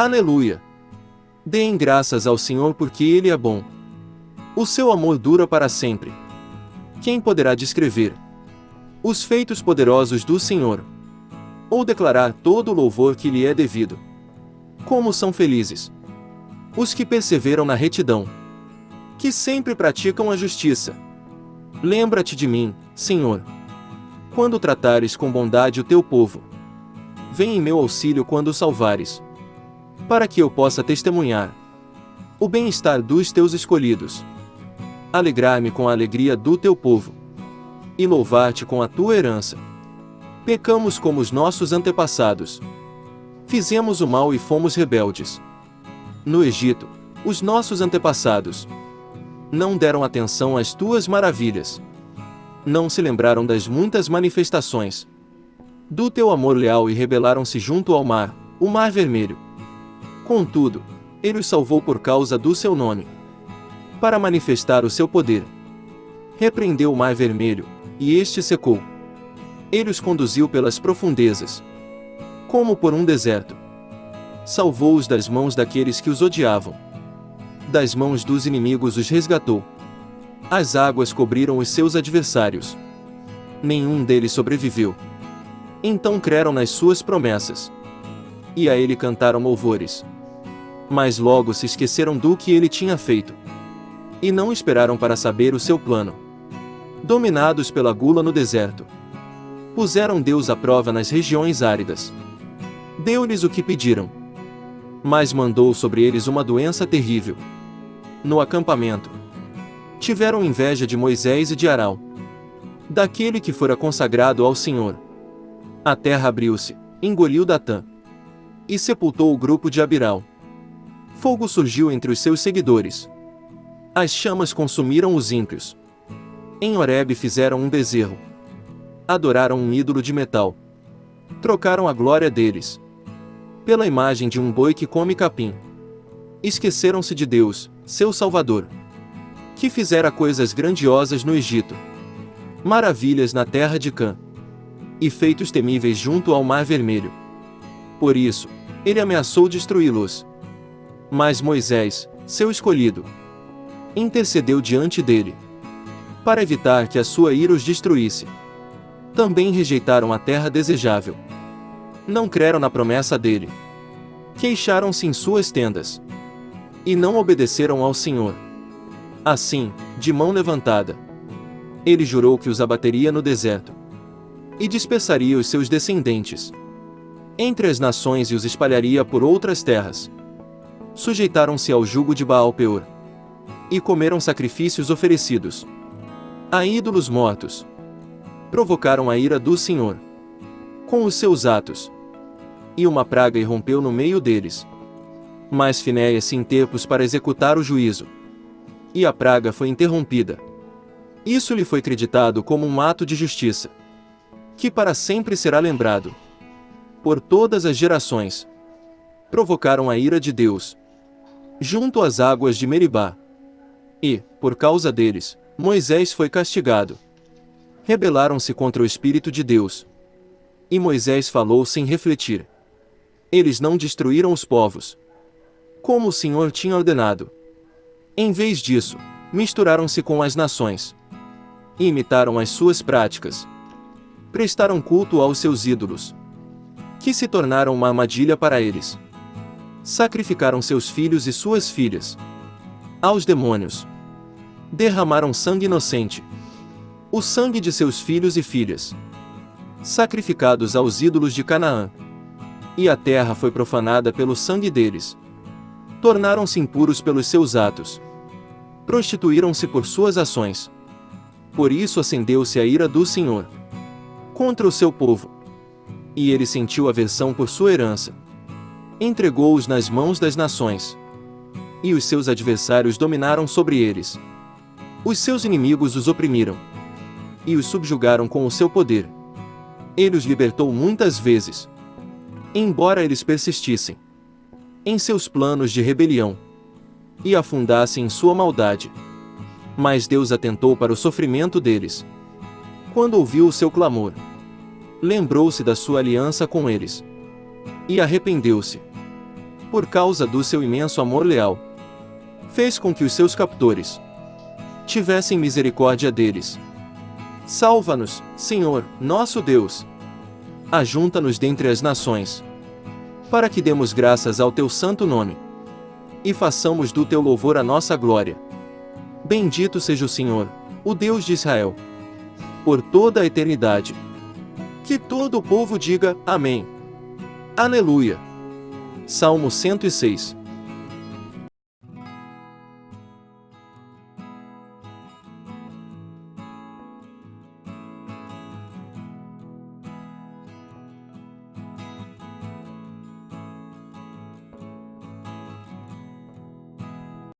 Aleluia! Deem graças ao Senhor porque Ele é bom. O seu amor dura para sempre. Quem poderá descrever os feitos poderosos do Senhor? Ou declarar todo o louvor que lhe é devido? Como são felizes os que perseveram na retidão, que sempre praticam a justiça. Lembra-te de mim, Senhor, quando tratares com bondade o teu povo. Vem em meu auxílio quando o salvares, para que eu possa testemunhar o bem-estar dos teus escolhidos. Alegrar-me com a alegria do teu povo e louvar-te com a tua herança. Pecamos como os nossos antepassados. Fizemos o mal e fomos rebeldes. No Egito, os nossos antepassados não deram atenção às tuas maravilhas. Não se lembraram das muitas manifestações do teu amor leal e rebelaram-se junto ao mar, o mar vermelho. Contudo, ele os salvou por causa do seu nome. Para manifestar o seu poder. Repreendeu o mar vermelho, e este secou. Ele os conduziu pelas profundezas, como por um deserto. Salvou-os das mãos daqueles que os odiavam. Das mãos dos inimigos os resgatou. As águas cobriram os seus adversários. Nenhum deles sobreviveu. Então creram nas suas promessas. E a ele cantaram louvores. Mas logo se esqueceram do que ele tinha feito. E não esperaram para saber o seu plano. Dominados pela gula no deserto. Puseram Deus à prova nas regiões áridas. Deu-lhes o que pediram. Mas mandou sobre eles uma doença terrível. No acampamento, tiveram inveja de Moisés e de Arão, daquele que fora consagrado ao Senhor. A terra abriu-se, engoliu Datã, e sepultou o grupo de Abiral. Fogo surgiu entre os seus seguidores. As chamas consumiram os ímpios. Em Horebe fizeram um bezerro. Adoraram um ídolo de metal. Trocaram a glória deles pela imagem de um boi que come capim. Esqueceram-se de Deus, seu Salvador que fizera coisas grandiosas no Egito, maravilhas na terra de Cã, e feitos temíveis junto ao Mar Vermelho. Por isso, ele ameaçou destruí-los. Mas Moisés, seu escolhido, intercedeu diante dele, para evitar que a sua ira os destruísse. Também rejeitaram a terra desejável. Não creram na promessa dele. Queixaram-se em suas tendas. E não obedeceram ao Senhor. Assim, de mão levantada, ele jurou que os abateria no deserto e dispersaria os seus descendentes entre as nações e os espalharia por outras terras. Sujeitaram-se ao jugo de Baal Peor e comeram sacrifícios oferecidos a ídolos mortos. Provocaram a ira do Senhor com os seus atos, e uma praga irrompeu no meio deles. Mas Finéia se interpôs para executar o juízo e a praga foi interrompida. Isso lhe foi creditado como um ato de justiça, que para sempre será lembrado. Por todas as gerações, provocaram a ira de Deus, junto às águas de Meribá. E, por causa deles, Moisés foi castigado. Rebelaram-se contra o Espírito de Deus. E Moisés falou sem refletir. Eles não destruíram os povos, como o Senhor tinha ordenado. Em vez disso, misturaram-se com as nações. E imitaram as suas práticas. Prestaram culto aos seus ídolos. Que se tornaram uma armadilha para eles. Sacrificaram seus filhos e suas filhas. Aos demônios. Derramaram sangue inocente. O sangue de seus filhos e filhas. Sacrificados aos ídolos de Canaã. E a terra foi profanada pelo sangue deles tornaram-se impuros pelos seus atos prostituíram-se por suas ações. Por isso acendeu-se a ira do Senhor contra o seu povo. E ele sentiu aversão por sua herança. Entregou-os nas mãos das nações. E os seus adversários dominaram sobre eles. Os seus inimigos os oprimiram. E os subjugaram com o seu poder. Ele os libertou muitas vezes. Embora eles persistissem em seus planos de rebelião e afundassem em sua maldade. Mas Deus atentou para o sofrimento deles. Quando ouviu o seu clamor, lembrou-se da sua aliança com eles. E arrependeu-se. Por causa do seu imenso amor leal, fez com que os seus captores tivessem misericórdia deles. Salva-nos, Senhor, nosso Deus. Ajunta-nos dentre as nações, para que demos graças ao teu santo nome e façamos do teu louvor a nossa glória. Bendito seja o Senhor, o Deus de Israel, por toda a eternidade. Que todo o povo diga Amém. Aleluia. Salmo 106